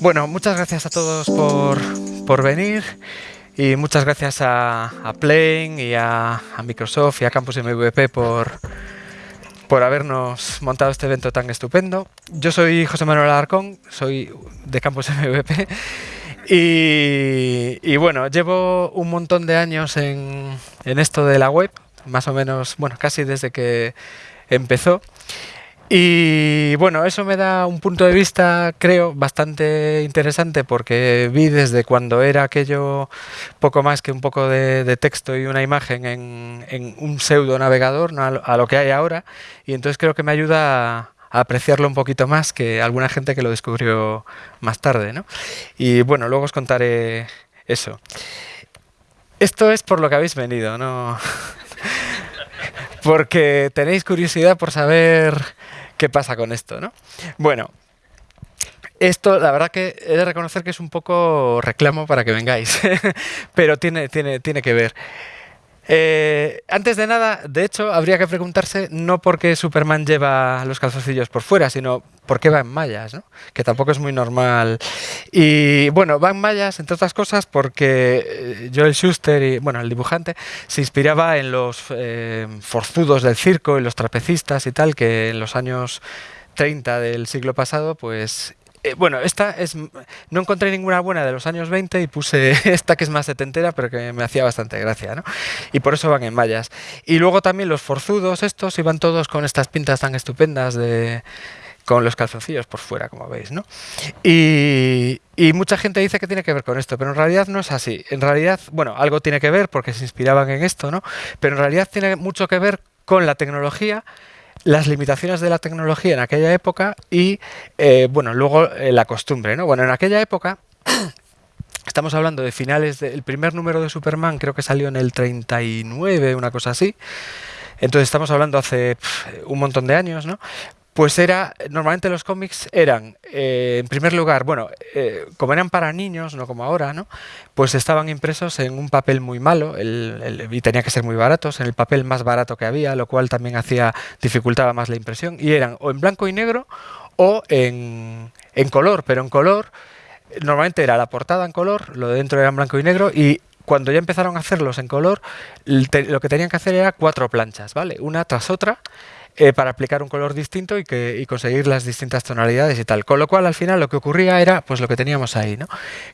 Bueno, muchas gracias a todos por, por venir y muchas gracias a, a Plane y a, Microsoft y a Campus MVP por, por habernos montado este evento tan estupendo. Yo soy José Manuel Alarcón, soy de Campus MVP y, y bueno, llevo un montón de años en, en esto de la web, más o menos, bueno, casi desde que empezó. Y bueno, eso me da un punto de vista, creo, bastante interesante porque vi desde cuando era aquello poco más que un poco de, texto y una imagen en, un pseudo navegador ¿no? a, lo, a, lo, que hay ahora y entonces creo que me ayuda a, a, apreciarlo un poquito más que alguna gente que lo descubrió más tarde. ¿no? Y bueno, luego os contaré eso. Esto es por lo que habéis venido, ¿no? porque tenéis curiosidad por saber qué pasa con esto, ¿no? Bueno, esto, la verdad que he de reconocer que es un poco reclamo para que vengáis, pero tiene, tiene, tiene que ver. Eh, antes de nada, de hecho, habría que preguntarse no por qué Superman lleva los calzoncillos por fuera, sino por qué va en mallas, ¿no? que tampoco es muy normal. Y bueno, va en mallas, entre otras cosas, porque eh, Joel Schuster, y, bueno, el dibujante, se inspiraba en los eh, forzudos del circo y los trapecistas y tal, que en los años 30 del siglo pasado, pues eh, bueno, esta es. No encontré ninguna buena de los años 20 y puse esta que es más setentera, pero que me hacía bastante gracia, ¿no? Y por eso van en mallas. Y luego también los forzudos, estos, iban todos con estas pintas tan estupendas de con los calzoncillos por fuera, como veis, ¿no? Y, y, mucha gente dice que tiene que ver con esto, pero en realidad no es así. En realidad, bueno, algo tiene que ver porque se inspiraban en esto, ¿no? Pero en realidad tiene mucho que ver con la tecnología las limitaciones de la tecnología en aquella época y, eh, bueno, luego eh, la costumbre, ¿no? Bueno, en aquella época, estamos hablando de finales del primer número de Superman, creo que salió en el 39, una cosa así, entonces estamos hablando hace un montón de años, ¿no? Pues era, normalmente los cómics eran, eh, en primer lugar, bueno, eh, como eran para niños, no como ahora, ¿no? Pues estaban impresos en un papel muy malo el, el, y tenía que ser muy baratos, en el papel más barato que había, lo cual también hacía, dificultaba más la impresión, y eran o en blanco y negro o en, en color, pero en color, normalmente era la portada en color, lo de dentro era en blanco y negro, y cuando ya empezaron a hacerlos en color, lo que tenían que hacer era cuatro planchas, ¿vale? Una tras otra, eh, para aplicar un color distinto y, que, y conseguir las distintas tonalidades y tal. Con lo cual, al final, lo que ocurría era pues lo que teníamos ahí, ¿no?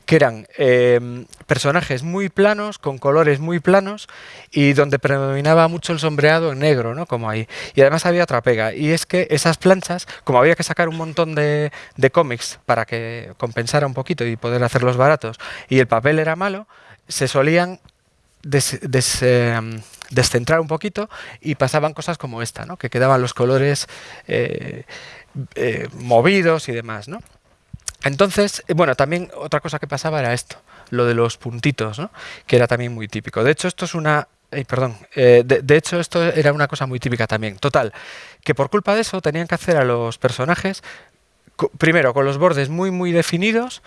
Que eran eh, personajes muy planos, con colores muy planos y donde predominaba mucho el sombreado en negro, ¿no? Como ahí. Y además había otra pega, y es que esas planchas, como había que sacar un montón de, cómics para que compensara un poquito y poder hacerlos baratos, y el papel era malo, se solían des, eh, descentrar un poquito y pasaban cosas como esta, ¿no? que quedaban los colores eh, eh, movidos y demás. ¿no? Entonces, bueno, también otra cosa que pasaba era esto, lo de los puntitos, ¿no? que era también muy típico. De hecho, esto es una... Eh, perdón, de, hecho esto era una cosa muy típica también. Total, que por culpa de eso tenían que hacer a los personajes primero con los bordes muy muy definidos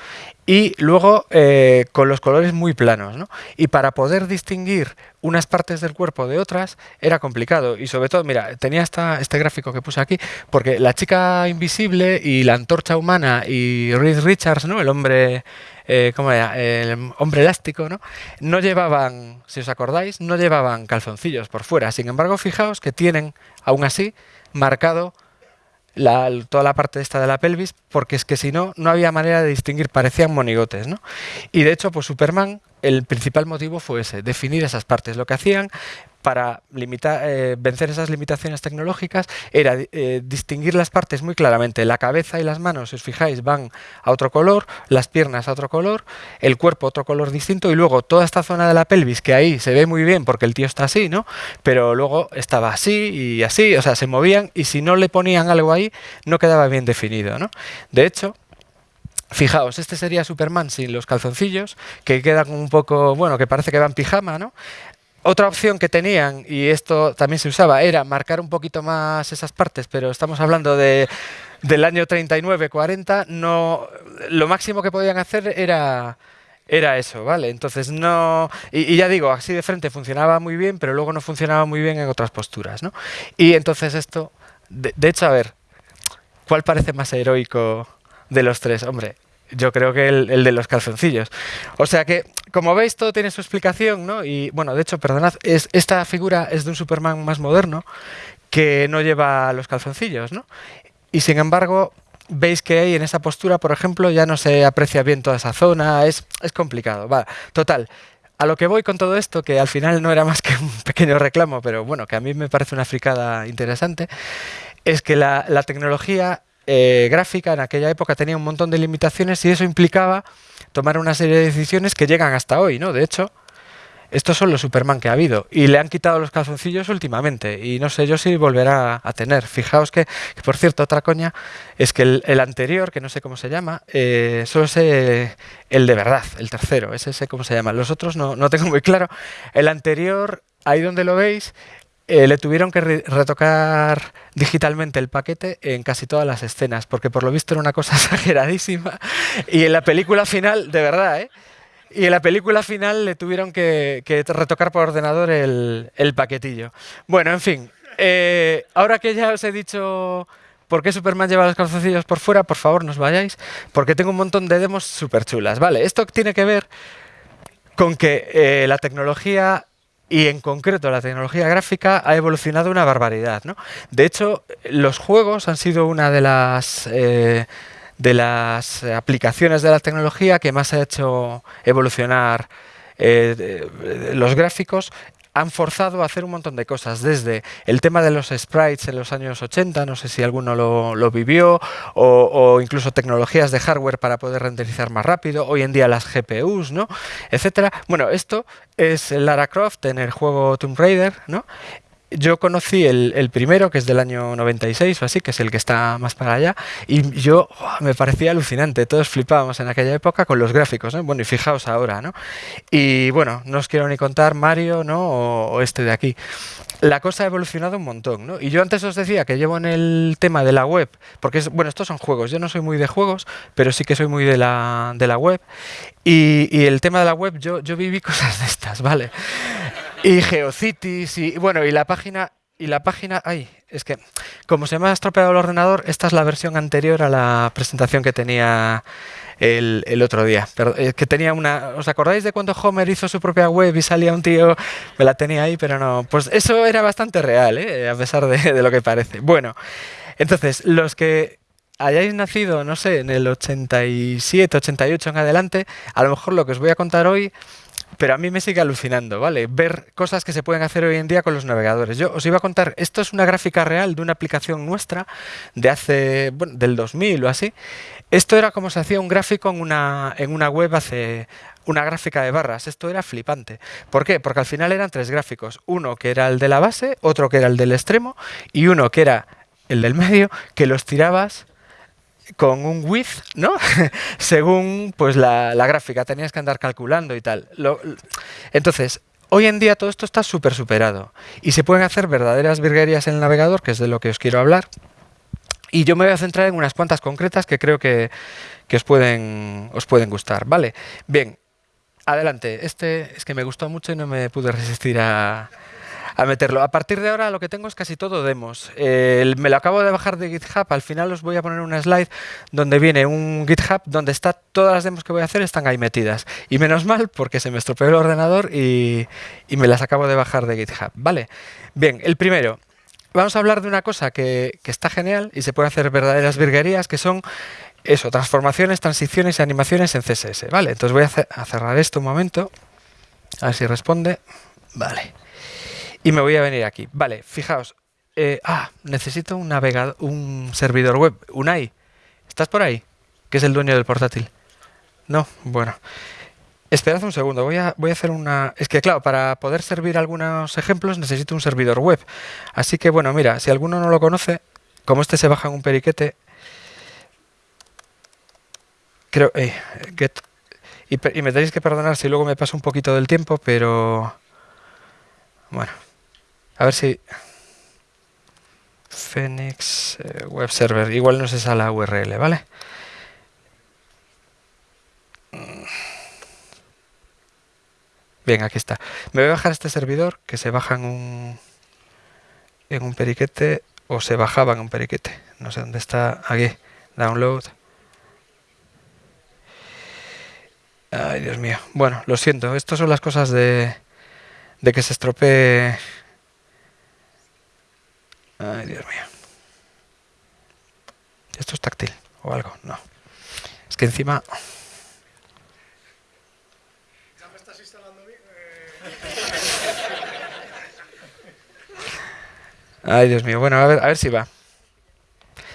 y luego eh, con los colores muy planos. ¿no? Y para poder distinguir unas partes del cuerpo de otras era complicado. Y sobre todo, mira, tenía esta, este gráfico que puse aquí, porque la chica invisible y la antorcha humana y Reed Richards, ¿no? el hombre... Eh, ¿cómo era? El hombre elástico, ¿no? No llevaban, si os acordáis, no llevaban calzoncillos por fuera. Sin embargo, fijaos que tienen, aún así, marcado la, toda la parte esta de la pelvis, porque es que si no, no había manera de distinguir, parecían monigotes, ¿no? Y de hecho, pues Superman, el principal motivo fue ese, definir esas partes. Lo que hacían para eh, vencer esas limitaciones tecnológicas era eh, distinguir las partes muy claramente. La cabeza y las manos, si os fijáis, van a otro color, las piernas a otro color, el cuerpo a otro color distinto y luego toda esta zona de la pelvis, que ahí se ve muy bien porque el tío está así, ¿no? Pero luego estaba así y así, o sea, se movían y si no le ponían algo ahí, no quedaba bien definido, ¿no? De hecho, Fijaos, este sería Superman sin los calzoncillos, que quedan un poco, bueno, que parece que va en pijama, ¿no? Otra opción que tenían, y esto también se usaba, era marcar un poquito más esas partes, pero estamos hablando de, del año 39-40, no, lo máximo que podían hacer era, era eso, ¿vale? Entonces no... Y, ya digo, así de frente funcionaba muy bien, pero luego no funcionaba muy bien en otras posturas, ¿no? Y entonces esto... De, de hecho, a ver, ¿cuál parece más heroico de los tres? Hombre, yo creo que el, de los calzoncillos. O sea que, como veis, todo tiene su explicación, ¿no? Y bueno, de hecho, perdonad, es, esta figura es de un Superman más moderno que no lleva los calzoncillos, ¿no? Y sin embargo, veis que ahí en esa postura, por ejemplo, ya no se aprecia bien toda esa zona, es, complicado. Va, total. A lo que voy con todo esto, que al final no era más que un pequeño reclamo, pero bueno, que a mí me parece una fricada interesante, es que la, la tecnología eh, gráfica en aquella época tenía un montón de limitaciones y eso implicaba tomar una serie de decisiones que llegan hasta hoy, ¿no? De hecho, estos son los Superman que ha habido y le han quitado los calzoncillos últimamente y no sé yo si volverá a tener. Fijaos que, por cierto, otra coña es que el, anterior, que no sé cómo se llama, eh, solo sé el de verdad, el tercero, ese sé cómo se llama. Los otros no, no tengo muy claro. El anterior, ahí donde lo veis, eh, le tuvieron que retocar digitalmente el paquete en casi todas las escenas, porque por lo visto era una cosa exageradísima. Y en la película final, de verdad, ¿eh? Y en la película final le tuvieron que, retocar por ordenador el, paquetillo. Bueno, en fin. Eh, ahora que ya os he dicho por qué Superman lleva los calzoncillos por fuera, por favor, no os vayáis, porque tengo un montón de demos súper chulas. Vale, esto tiene que ver con que eh, la tecnología y en concreto la tecnología gráfica ha evolucionado una barbaridad. ¿no? De hecho, los juegos han sido una de las, eh, de las aplicaciones de la tecnología que más ha hecho evolucionar eh, los gráficos han forzado a hacer un montón de cosas, desde el tema de los sprites en los años 80, no sé si alguno lo, vivió, o, incluso tecnologías de hardware para poder renderizar más rápido, hoy en día las GPUs, ¿no? etcétera. Bueno, esto es Lara Croft en el juego Tomb Raider, ¿no? Yo conocí el, primero, que es del año 96 o así, que es el que está más para allá, y yo me parecía alucinante. Todos flipábamos en aquella época con los gráficos, ¿no? Bueno, y fijaos ahora, ¿no? Y bueno, no os quiero ni contar Mario, ¿no? O, este de aquí. La cosa ha evolucionado un montón, ¿no? Y yo antes os decía que llevo en el tema de la web, porque, es, bueno, estos son juegos. Yo no soy muy de juegos, pero sí que soy muy de la, de la web. Y, el tema de la web, yo, yo viví cosas de estas, ¿vale? Y Geocities y bueno, y la página y la página, ay, es que como se me ha estropeado el ordenador, esta es la versión anterior a la presentación que tenía el, el otro día. Pero, eh, que tenía una, ¿os acordáis de cuando Homer hizo su propia web y salía un tío? Me la tenía ahí, pero no. Pues eso era bastante real, ¿eh? a pesar de, de lo que parece. Bueno, entonces, los que hayáis nacido, no sé, en el 87, 88 en adelante, a lo mejor lo que os voy a contar hoy pero a mí me sigue alucinando, ¿vale? Ver cosas que se pueden hacer hoy en día con los navegadores. Yo os iba a contar, esto es una gráfica real de una aplicación nuestra de hace, bueno, del 2000 o así. Esto era como se hacía un gráfico en una, en una web hace una gráfica de barras. Esto era flipante. ¿Por qué? Porque al final eran tres gráficos. Uno que era el de la base, otro que era el del extremo y uno que era el del medio, que los tirabas con un width, ¿no? Según pues la, gráfica, tenías que andar calculando y tal. entonces, hoy en día todo esto está súper superado y se pueden hacer verdaderas virguerías en el navegador, que es de lo que os quiero hablar. Y yo me voy a centrar en unas cuantas concretas que creo que, que os, pueden, os pueden gustar, ¿vale? Bien, adelante. Este es que me gustó mucho y no me pude resistir a, a meterlo. A partir de ahora lo que tengo es casi todo demos. me lo acabo de bajar de GitHub, al final os voy a poner una slide donde viene un GitHub donde está todas las demos que voy a hacer están ahí metidas. Y menos mal porque se me estropeó el ordenador y, me las acabo de bajar de GitHub. ¿Vale? Bien, el primero. Vamos a hablar de una cosa que, está genial y se puede hacer verdaderas virguerías que son eso, transformaciones, transiciones y animaciones en CSS. Vale, entonces voy a, a cerrar esto un momento. A ver si responde. Vale y me voy a venir aquí. Vale, fijaos. Eh, ah, necesito un navegador, un servidor web. Unai, ¿estás por ahí? Que es el dueño del portátil. No, bueno. Esperad un segundo, voy a, voy a hacer una... Es que claro, para poder servir algunos ejemplos necesito un servidor web. Así que bueno, mira, si alguno no lo conoce, como este se baja en un periquete... Creo... Eh, get, y, y me tenéis que perdonar si luego me paso un poquito del tiempo, pero... Bueno. A ver si... Phoenix eh, Web Server. Igual no es esa la URL, ¿vale? Bien, aquí está. Me voy a bajar este servidor que se baja en un, en un periquete o se bajaba en un periquete. No sé dónde está. Aquí. Download. Ay, Dios mío. Bueno, lo siento. Estas son las cosas de, de que se estropee... Ay, Dios mío. ¿Esto es táctil o algo? No. Es que encima... ¿Ya me estás instalando bien? Ay, Dios mío. Bueno, a ver, a ver si va.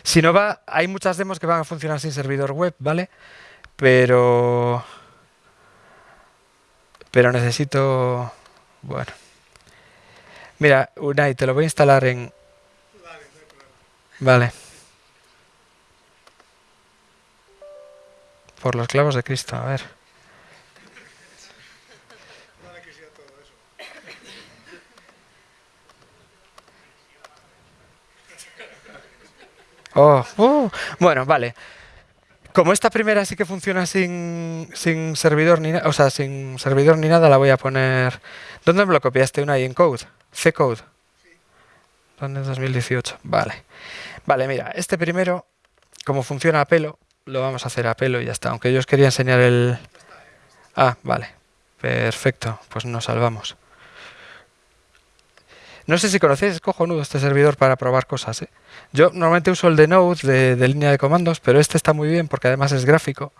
Si no va, hay muchas demos que van a funcionar sin servidor web, ¿vale? Pero... Pero necesito... Bueno. Mira, Unai, te lo voy a instalar en... Vale, no hay problema. Vale. Por los clavos de Cristo, a ver. Oh, uh, bueno, vale. Como esta primera sí que funciona sin, sin servidor ni o sea, sin servidor ni nada, la voy a poner. ¿Dónde me lo copiaste? Una ahí en Code. C-Code. ¿Dónde es 2018? Vale. Vale, mira, este primero, como funciona a pelo, lo vamos a hacer a pelo y ya está. Aunque yo os quería enseñar el. Ah, vale. Perfecto, pues nos salvamos. No sé si conocéis, es cojonudo este servidor para probar cosas. ¿eh? Yo normalmente uso el de Node de, línea de comandos, pero este está muy bien porque además es gráfico.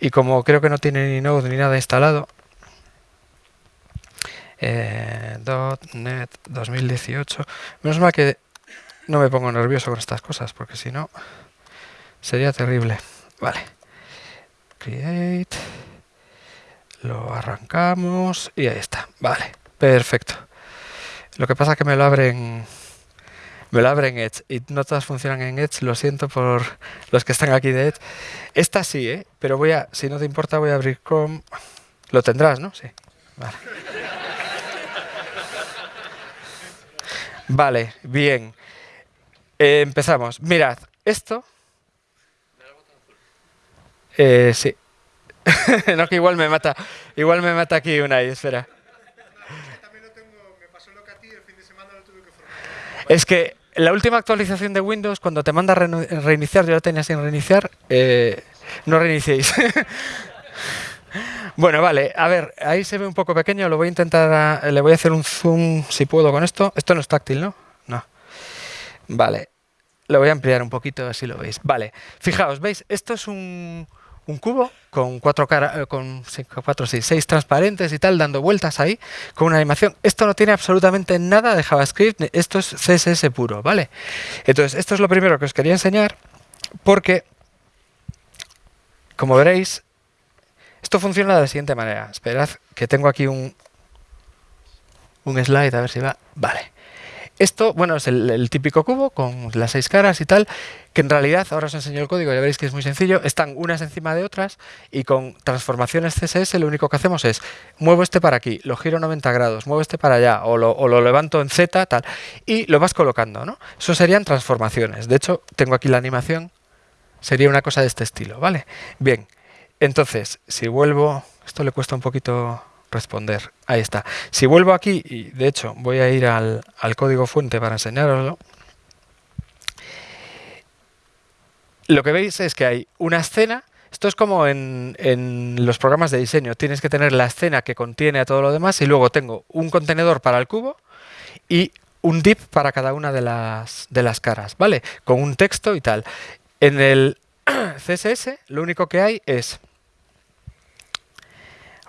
Y como creo que no tiene ni Node ni nada instalado, eh, .NET 2018. Menos mal que no me pongo nervioso con estas cosas, porque si no sería terrible. Vale. Create. Lo arrancamos y ahí está. Vale, perfecto. Lo que pasa es que me lo abren me lo abren Edge y no todas funcionan en Edge, lo siento por los que están aquí de Edge. Esta sí, ¿eh? pero voy a, si no te importa, voy a abrir Chrome. Lo tendrás, ¿no? Sí. Vale. Vale, bien. Eh, empezamos. Mirad, esto. Eh, sí. no, que igual me mata. Igual me mata aquí una y espera. Es que la última actualización de Windows, cuando te manda reiniciar, yo la tenía sin reiniciar, eh, no reiniciéis. bueno, vale, a ver, ahí se ve un poco pequeño, lo voy a intentar, le voy a hacer un zoom si puedo con esto. Esto no es táctil, ¿no? Vale, lo voy a ampliar un poquito, así lo veis. Vale, fijaos, ¿veis? Esto es un, un cubo con cuatro cara, eh, con con cuatro, sí, seis transparentes y tal, dando vueltas ahí, con una animación. Esto no tiene absolutamente nada de JavaScript, esto es CSS puro, ¿vale? Entonces, esto es lo primero que os quería enseñar, porque, como veréis, esto funciona de la siguiente manera. Esperad que tengo aquí un, un slide, a ver si va. Vale. Esto, bueno, es el, típico cubo con las seis caras y tal, que en realidad, ahora os enseño el código, ya veréis que es muy sencillo, están unas encima de otras y con transformaciones CSS lo único que hacemos es muevo este para aquí, lo giro 90 grados, muevo este para allá o lo, o lo levanto en Z, tal, y lo vas colocando, ¿no? Eso serían transformaciones. De hecho, tengo aquí la animación, sería una cosa de este estilo, ¿vale? Bien, entonces, si vuelvo, esto le cuesta un poquito responder. Ahí está. Si vuelvo aquí, y de hecho voy a ir al, al código fuente para enseñaroslo, lo que veis es que hay una escena. Esto es como en, en los programas de diseño. Tienes que tener la escena que contiene a todo lo demás y luego tengo un contenedor para el cubo y un div para cada una de las, de las caras, ¿vale? Con un texto y tal. En el CSS lo único que hay es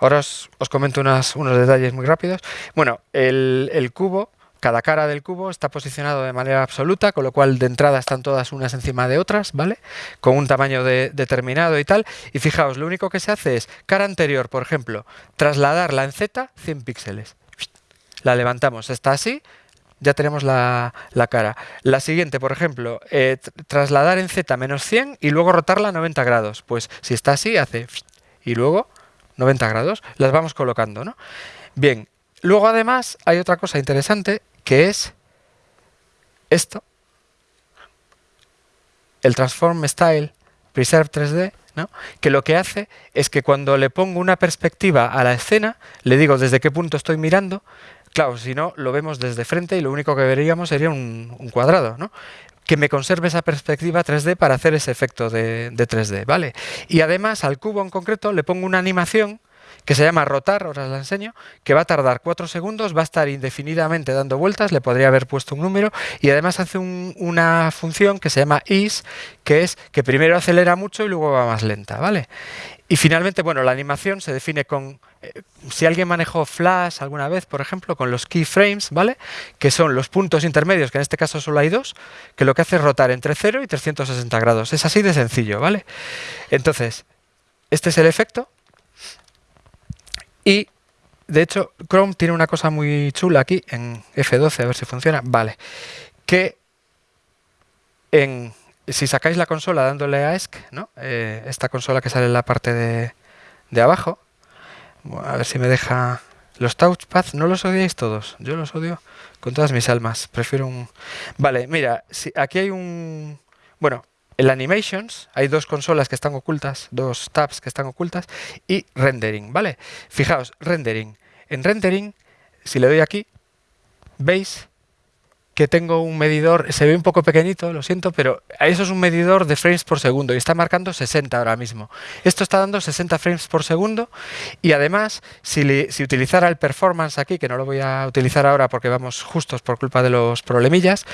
Ahora os, os comento unas- unos detalles muy rápidos. Bueno, el, el cubo, cada cara del cubo está posicionado de manera absoluta, con lo cual de entrada están todas unas encima de otras, ¿vale? Con un tamaño de- determinado y tal. Y fijaos, lo único que se hace es, cara anterior, por ejemplo, trasladarla en Z 100 píxeles. La levantamos, está así, ya tenemos la, la cara. La siguiente, por ejemplo, eh, tr- trasladar en Z menos 100 y luego rotarla a 90 grados. Pues si está así, hace y luego 90 grados. Las vamos colocando, ¿no? Bien, luego además hay otra cosa interesante que es esto, el Transform Style Preserve 3D, ¿no? que lo que hace es que cuando le pongo una perspectiva a la escena, le digo desde qué punto estoy mirando, claro, si no, lo vemos desde frente y lo único que veríamos sería un, un cuadrado, ¿no? Que me conserve esa perspectiva 3D para hacer ese efecto de, de 3D, ¿vale? Y además al cubo en concreto le pongo una animación que se llama rotar, ahora os la enseño, que va a tardar 4 segundos, va a estar indefinidamente dando vueltas, le podría haber puesto un número y además hace un, una función que se llama is, que es que primero acelera mucho y luego va más lenta, ¿vale? Y finalmente, bueno, la animación se define con, eh, si alguien manejó Flash alguna vez, por ejemplo, con los keyframes, ¿vale? Que son los puntos intermedios, que en este caso solo hay dos, que lo que hace es rotar entre 0 y 360 grados. Es así de sencillo, ¿vale? Entonces, este es el efecto. Y, de hecho, Chrome tiene una cosa muy chula aquí, en F12, a ver si funciona. Vale. Que en, si sacáis la consola dándole a ESC, ¿no? Eh, esta consola que sale en la parte de, de abajo, a ver si me deja... Los touchpads, ¿no los odiáis todos? Yo los odio con todas mis almas. Prefiero un... Vale, mira, si aquí hay un... Bueno, en Animations hay dos consolas que están ocultas, dos tabs que están ocultas y Rendering, ¿vale? Fijaos, Rendering. En Rendering, si le doy aquí, veis que tengo un medidor, se ve un poco pequeñito, lo siento, pero eso es un medidor de frames por segundo y está marcando 60 ahora mismo. Esto está dando 60 frames por segundo y además, si, utilizara el performance aquí, que no lo voy a utilizar ahora porque vamos justos por culpa de los problemillas,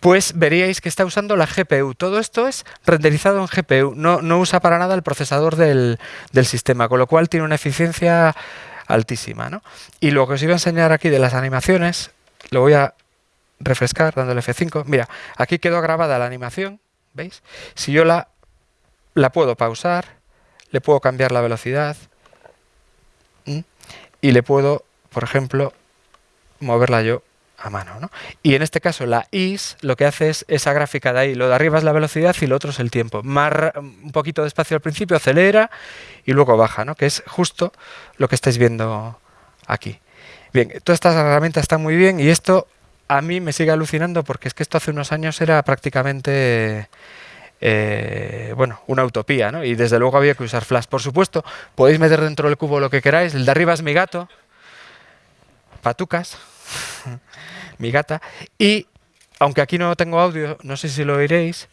pues veríais que está usando la GPU. Todo esto es renderizado en GPU, no, no usa para nada el procesador del, del sistema, con lo cual tiene una eficiencia altísima. ¿no? Y lo que os iba a enseñar aquí de las animaciones, lo voy a refrescar dándole F5. Mira, aquí quedó grabada la animación, ¿veis? Si yo la, la puedo pausar, le puedo cambiar la velocidad y le puedo, por ejemplo, moverla yo a mano. ¿no? Y en este caso la is lo que hace es esa gráfica de ahí. Lo de arriba es la velocidad y lo otro es el tiempo. Más, un poquito despacio al principio, acelera y luego baja, ¿no? que es justo lo que estáis viendo aquí. Bien, todas estas herramientas están muy bien y esto a mí me sigue alucinando porque es que esto hace unos años era prácticamente... Eh, bueno, una utopía, ¿no? Y desde luego había que usar Flash. Por supuesto, podéis meter dentro del cubo lo que queráis. El de arriba es mi gato. Patucas. mi gata. Y, aunque aquí no tengo audio, no sé si lo oiréis,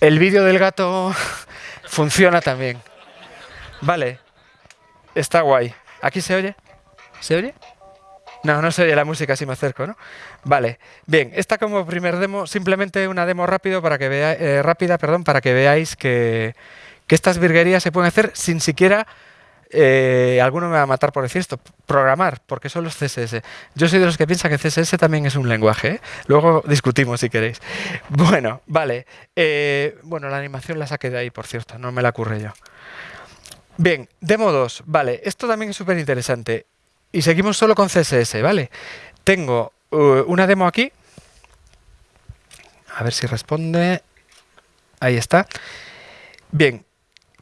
el vídeo del gato funciona también. Vale. Está guay. ¿Aquí se oye? ¿Se oye? No, no se oye la música si me acerco, ¿no? Vale, bien, esta como primer demo, simplemente una demo rápido para que vea, eh, rápida perdón, para que veáis que, que, estas virguerías se pueden hacer sin siquiera, eh, alguno me va a matar por decir esto, programar, porque son los CSS. Yo soy de los que piensa que CSS también es un lenguaje, ¿eh? luego discutimos si queréis. Bueno, vale, eh, bueno, la animación la saqué de ahí, por cierto, no me la ocurre yo. Bien, demo 2, vale, esto también es súper interesante. Y seguimos solo con CSS, ¿vale? Tengo uh, una demo aquí. A ver si responde. Ahí está. Bien,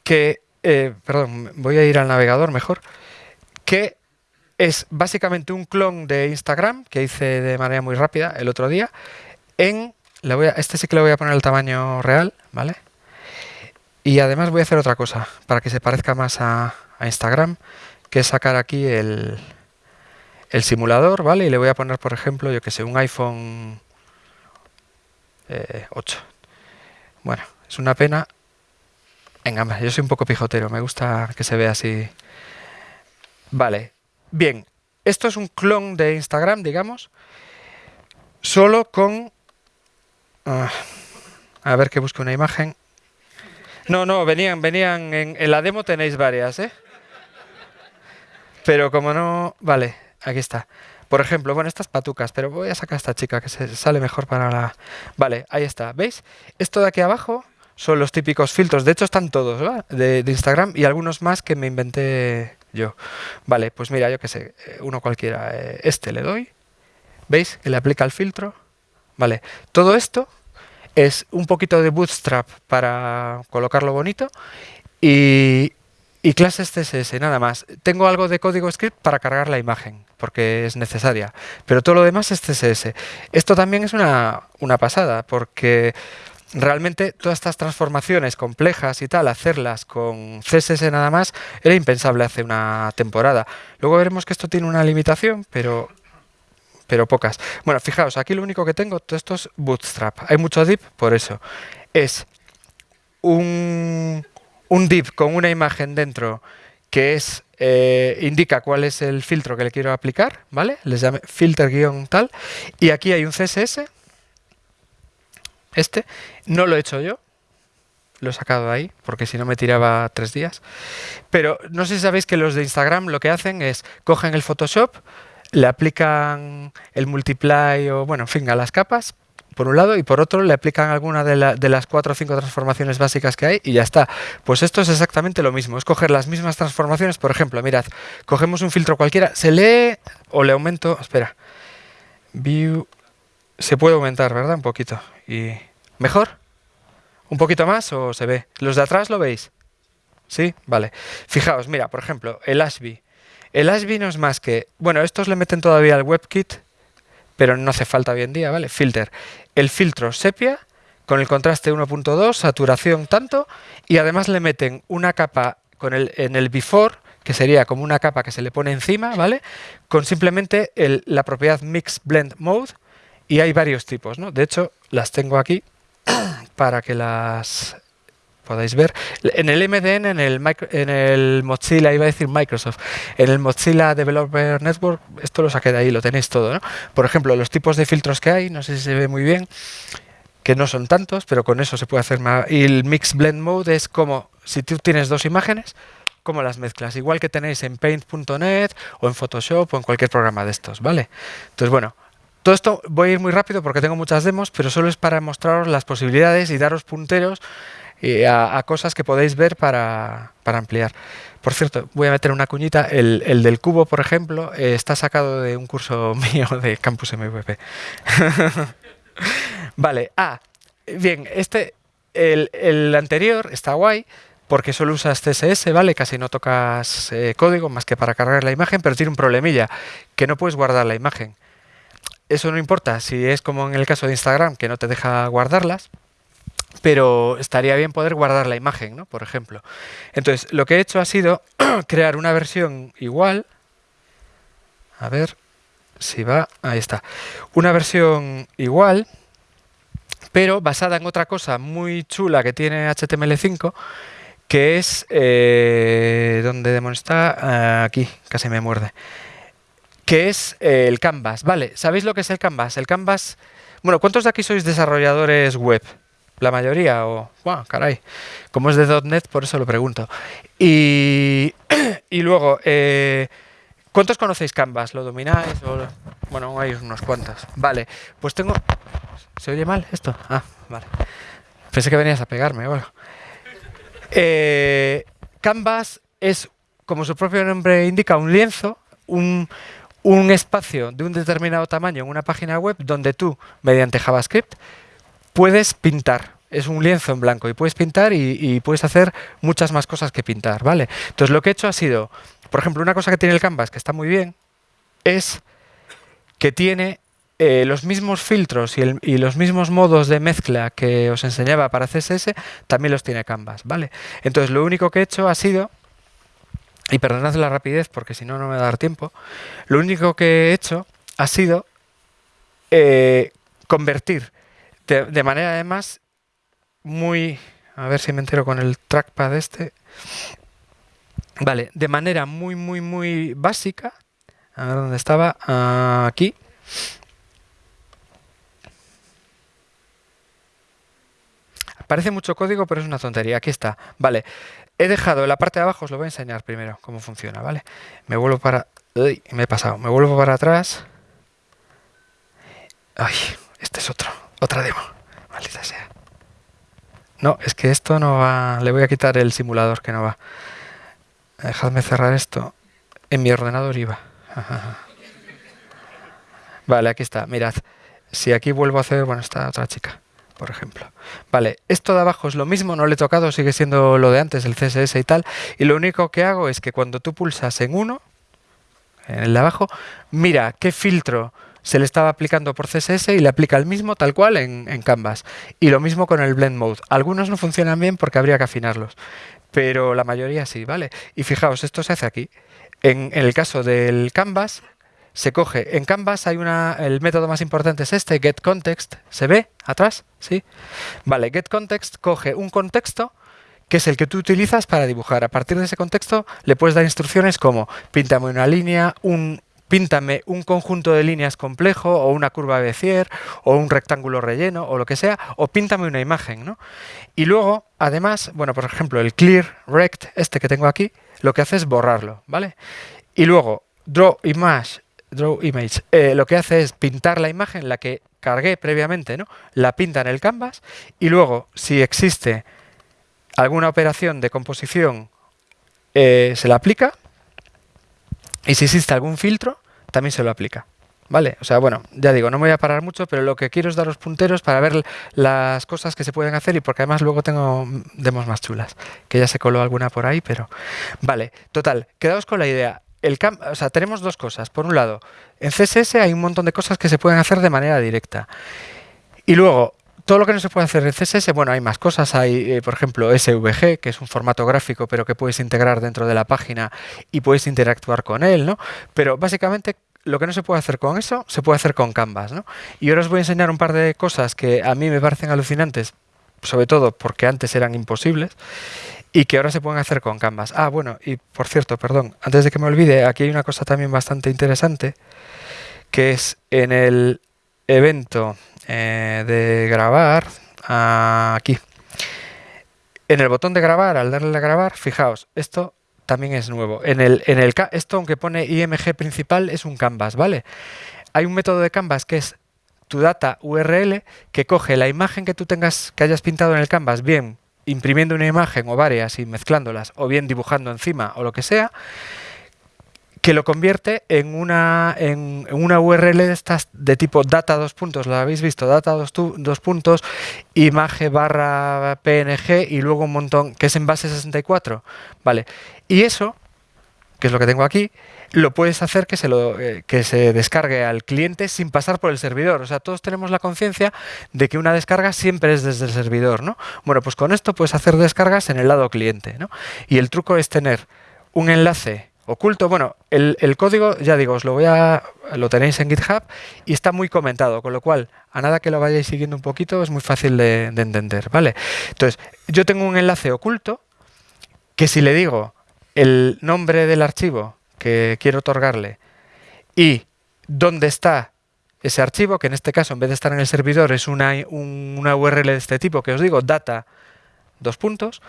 que... Eh, perdón, voy a ir al navegador mejor. Que es básicamente un clon de Instagram que hice de manera muy rápida el otro día. En, le voy a, este sí que le voy a poner el tamaño real, ¿vale? Y además voy a hacer otra cosa para que se parezca más a, a Instagram, que es sacar aquí el, el simulador, ¿vale? Y le voy a poner, por ejemplo, yo que sé, un iPhone 8. Eh, bueno, es una pena. Venga, yo soy un poco pijotero, me gusta que se vea así. Vale, bien. Esto es un clon de Instagram, digamos, solo con... Uh, a ver que busque una imagen. No, no, venían, venían, en, en la demo tenéis varias, ¿eh? Pero como no... Vale, Aquí está. Por ejemplo, bueno, estas patucas, pero voy a sacar a esta chica que se sale mejor para la... Vale, ahí está. ¿Veis? Esto de aquí abajo son los típicos filtros. De hecho, están todos de, de, Instagram y algunos más que me inventé yo. Vale, pues mira, yo qué sé, eh, uno cualquiera. Eh, este le doy. ¿Veis? Que le aplica el filtro. Vale, todo esto es un poquito de bootstrap para colocarlo bonito y, y clases CSS, nada más. Tengo algo de código script para cargar la imagen, porque es necesaria. Pero todo lo demás es CSS. Esto también es una, una pasada, porque realmente todas estas transformaciones complejas y tal, hacerlas con CSS nada más, era impensable hace una temporada. Luego veremos que esto tiene una limitación, pero pero pocas. Bueno, fijaos, aquí lo único que tengo, todo esto es Bootstrap. Hay mucho div, por eso. Es un, un div con una imagen dentro que es eh, indica cuál es el filtro que le quiero aplicar, ¿vale? Les llame filter-tal. Y aquí hay un CSS, este, no lo he hecho yo, lo he sacado de ahí, porque si no me tiraba tres días. Pero no sé si sabéis que los de Instagram lo que hacen es, cogen el Photoshop, le aplican el multiply o, bueno, en fin, a las capas, por un lado, y por otro le aplican alguna de, las cuatro o cinco transformaciones básicas que hay y ya está. Pues esto es exactamente lo mismo, es coger las mismas transformaciones, por ejemplo, mirad, cogemos un filtro cualquiera, se lee o le aumento, espera, view, se puede aumentar, ¿verdad? Un poquito. y ¿Mejor? ¿Un poquito más o se ve? ¿Los de atrás lo veis? ¿Sí? Vale. Fijaos, mira, por ejemplo, el Ashby. El Ashby no es más que... Bueno, estos le meten todavía al WebKit, pero no hace falta hoy en día, ¿vale? Filter. El filtro sepia con el contraste 1.2, saturación tanto, y además le meten una capa con el, en el before, que sería como una capa que se le pone encima, ¿vale? Con simplemente la propiedad Mix Blend Mode, y hay varios tipos, ¿no? De hecho, las tengo aquí para que las podáis ver. En el MDN, en el, en el Mozilla, iba a decir Microsoft, en el Mozilla Developer Network, esto lo saqué de ahí, lo tenéis todo. ¿no? Por ejemplo, los tipos de filtros que hay, no sé si se ve muy bien, que no son tantos, pero con eso se puede hacer más. Y el Mix Blend Mode es como, si tú tienes dos imágenes, cómo las mezclas, igual que tenéis en Paint.net o en Photoshop o en cualquier programa de estos, ¿vale? Entonces, bueno, todo esto voy a ir muy rápido porque tengo muchas demos, pero solo es para mostraros las posibilidades y daros punteros a, cosas que podéis ver para, ampliar. Por cierto, voy a meter una cuñita. El, del cubo, por ejemplo, eh, está sacado de un curso mío de Campus MVP. vale, ah, bien, este, el, anterior está guay porque solo usas CSS, ¿vale? Casi no tocas eh, código más que para cargar la imagen, pero tiene un problemilla, que no puedes guardar la imagen. Eso no importa si es como en el caso de Instagram, que no te deja guardarlas, pero estaría bien poder guardar la imagen, ¿no? Por ejemplo. Entonces, lo que he hecho ha sido crear una versión igual. A ver si va. Ahí está. Una versión igual, pero basada en otra cosa muy chula que tiene HTML5, que es... Eh, ¿Dónde demonios está? aquí, casi me muerde. Que es eh, el Canvas. Vale, ¿sabéis lo que es el Canvas? El Canvas... Bueno, ¿cuántos de aquí sois desarrolladores web? La mayoría, o, wow, caray, como es de .NET, por eso lo pregunto. Y, y luego, eh, ¿cuántos conocéis Canvas? ¿Lo domináis? O, bueno, hay unos cuantos. Vale, pues tengo... ¿Se oye mal esto? Ah, vale. Pensé que venías a pegarme, bueno. Eh, Canvas es, como su propio nombre indica, un lienzo, un, un espacio de un determinado tamaño en una página web donde tú, mediante JavaScript, puedes pintar. Es un lienzo en blanco y puedes pintar y, puedes hacer muchas más cosas que pintar, ¿vale? Entonces lo que he hecho ha sido, por ejemplo, una cosa que tiene el Canvas que está muy bien es que tiene eh, los mismos filtros y, los mismos modos de mezcla que os enseñaba para CSS, también los tiene Canvas, ¿vale? Entonces lo único que he hecho ha sido, y perdonad la rapidez porque si no, no me va a dar tiempo, lo único que he hecho ha sido eh, convertir de, manera además muy... A ver si me entero con el trackpad este. Vale, de manera muy, muy, muy básica. A ver dónde estaba. aquí. Parece mucho código, pero es una tontería. Aquí está. Vale. He dejado en la parte de abajo, os lo voy a enseñar primero cómo funciona, ¿vale? Me vuelvo para... Uy, me he pasado. Me vuelvo para atrás. Ay, este es otro. Otra demo. Maldita sea. No, es que esto no va... Le voy a quitar el simulador que no va. Dejadme cerrar esto. En mi ordenador iba. Vale, aquí está. Mirad. Si aquí vuelvo a hacer... Bueno, está otra chica, por ejemplo. Vale, esto de abajo es lo mismo, no le he tocado, sigue siendo lo de antes, el CSS y tal. Y lo único que hago es que cuando tú pulsas en uno, en el de abajo, mira qué filtro se le estaba aplicando por CSS y le aplica el mismo tal cual en, Canvas. Y lo mismo con el Blend Mode. Algunos no funcionan bien porque habría que afinarlos, pero la mayoría sí, ¿vale? Y fijaos, esto se hace aquí. En, el caso del Canvas, se coge. En Canvas hay una, el método más importante es este, getContext. ¿Se ve atrás? ¿Sí? Vale, getContext coge un contexto que es el que tú utilizas para dibujar. A partir de ese contexto le puedes dar instrucciones como píntame una línea, un, píntame un conjunto de líneas complejo o una curva Bézier o un rectángulo relleno o lo que sea, o píntame una imagen. ¿no? Y luego, además, bueno, por ejemplo, el clear rect, este que tengo aquí, lo que hace es borrarlo, ¿vale? Y luego, draw image, draw image, eh, lo que hace es pintar la imagen, la que cargué previamente, ¿no? La pinta en el canvas y luego, si existe alguna operación de composición, eh, se la aplica y si existe algún filtro, también se lo aplica. ¿Vale? O sea, bueno, ya digo, no me voy a parar mucho, pero lo que quiero es daros punteros para ver las cosas que se pueden hacer y porque además luego tengo demos más chulas, que ya se coló alguna por ahí, pero... Vale, total, quedaos con la idea. El o sea, tenemos dos cosas. Por un lado, en CSS hay un montón de cosas que se pueden hacer de manera directa. Y luego, todo lo que no se puede hacer en CSS, bueno, hay más cosas. Hay, eh, por ejemplo, SVG, que es un formato gráfico, pero que puedes integrar dentro de la página y puedes interactuar con él, ¿no? Pero básicamente lo que no se puede hacer con eso, se puede hacer con Canvas. ¿no? Y ahora os voy a enseñar un par de cosas que a mí me parecen alucinantes, sobre todo porque antes eran imposibles, y que ahora se pueden hacer con Canvas. Ah, bueno, y por cierto, perdón, antes de que me olvide, aquí hay una cosa también bastante interesante, que es en el evento eh, de grabar, aquí, en el botón de grabar, al darle a grabar, fijaos, esto también es nuevo. En el, en el, esto, aunque pone IMG principal, es un canvas, ¿vale? Hay un método de canvas que es tu data URL que coge la imagen que tú tengas, que hayas pintado en el canvas, bien imprimiendo una imagen o varias y mezclándolas, o bien dibujando encima o lo que sea, que lo convierte en una, en, una URL de tipo data dos puntos, ¿la habéis visto? Data dos, dos puntos, imagen barra PNG y luego un montón, que es en base 64. Vale, y eso, que es lo que tengo aquí, lo puedes hacer que se, lo, eh, que se descargue al cliente sin pasar por el servidor. O sea, todos tenemos la conciencia de que una descarga siempre es desde el servidor, ¿no? Bueno, pues con esto puedes hacer descargas en el lado cliente, ¿no? Y el truco es tener un enlace oculto. Bueno, el, código, ya digo, os lo voy a. lo tenéis en GitHub y está muy comentado, con lo cual, a nada que lo vayáis siguiendo un poquito, es muy fácil de, entender, ¿vale? Entonces, yo tengo un enlace oculto que si le digo el nombre del archivo que quiero otorgarle y dónde está ese archivo, que en este caso, en vez de estar en el servidor, es una, una URL de este tipo, que os digo, data, dos puntos,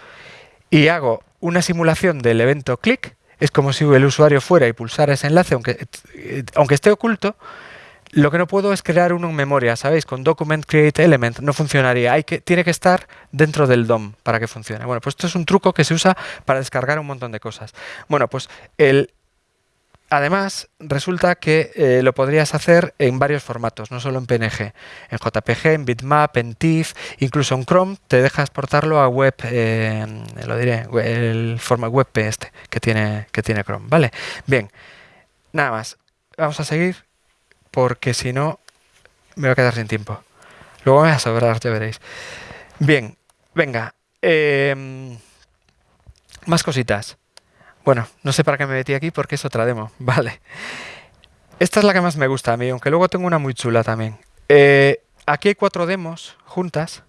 y hago una simulación del evento click, es como si el usuario fuera y pulsara ese enlace, aunque, aunque esté oculto, lo que no puedo es crear uno en memoria, ¿sabéis? Con document create element no funcionaría. Hay que, tiene que estar dentro del DOM para que funcione. Bueno, pues esto es un truco que se usa para descargar un montón de cosas. Bueno, pues el, Además, resulta que eh, lo podrías hacer en varios formatos, no solo en PNG, en JPG, en bitmap, en TIFF, incluso en Chrome te deja exportarlo a web, eh, lo diré, el formato WebP este que tiene, que tiene Chrome. Vale, bien, nada más. Vamos a seguir porque si no me voy a quedar sin tiempo. Luego me voy a sobrar, ya veréis. Bien, venga. Em, más cositas. Bueno, no sé para qué me metí aquí porque es otra demo. Vale. Esta es la que más me gusta a mí, aunque luego tengo una muy chula también. Eh, aquí hay cuatro demos juntas,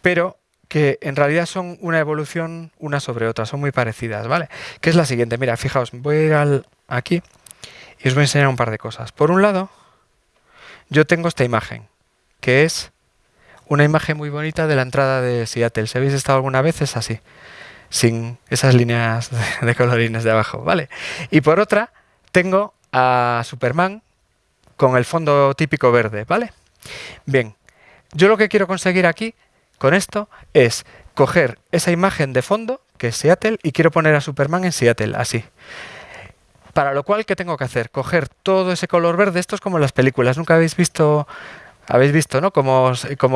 pero que en realidad son una evolución una sobre otra, son muy parecidas, ¿vale? Que es la siguiente, mira, fijaos, voy a ir al, aquí y os voy a enseñar un par de cosas. Por un lado, yo tengo esta imagen, que es una imagen muy bonita de la entrada de Seattle. Si habéis estado alguna vez, es así sin esas líneas de colorines de abajo, ¿vale? Y por otra, tengo a Superman con el fondo típico verde, ¿vale? Bien, yo lo que quiero conseguir aquí, con esto, es coger esa imagen de fondo, que es Seattle, y quiero poner a Superman en Seattle, así. Para lo cual, ¿qué tengo que hacer? Coger todo ese color verde, esto es como en las películas, nunca habéis visto habéis visto, ¿no? Como,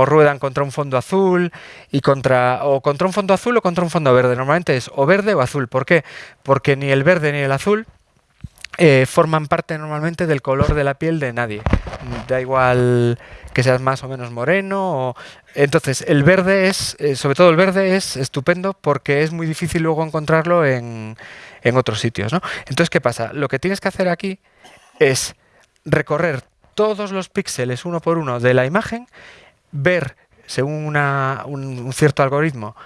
ruedan contra un fondo azul y contra o contra un fondo azul o contra un fondo verde. Normalmente es o verde o azul. ¿Por qué? Porque ni el verde ni el azul eh, forman parte normalmente del color de la piel de nadie. Da igual que seas más o menos moreno. Entonces, el verde es, eh, sobre todo el verde es estupendo porque es muy difícil luego encontrarlo en, en otros sitios. ¿no? Entonces, ¿qué pasa? Lo que tienes que hacer aquí es recorrer todos los píxeles uno por uno de la imagen, ver según una, un, cierto algoritmo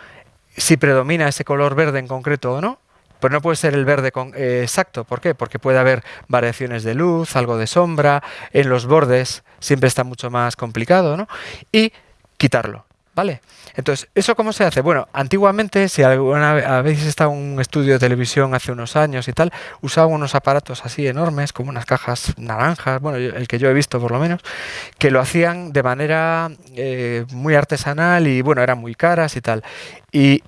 si predomina ese color verde en concreto o no, pero no puede ser el verde con, eh, exacto. ¿Por qué? Porque puede haber variaciones de luz, algo de sombra, en los bordes siempre está mucho más complicado, ¿no? Y quitarlo, ¿vale? Entonces, ¿eso cómo se hace? Bueno, antiguamente, si alguna habéis estado en un estudio de televisión hace unos años y tal, usaban unos aparatos así enormes, como unas cajas naranjas, bueno, el que yo he visto por lo menos, que lo hacían de manera eh, muy artesanal y, bueno, eran muy caras y tal. Y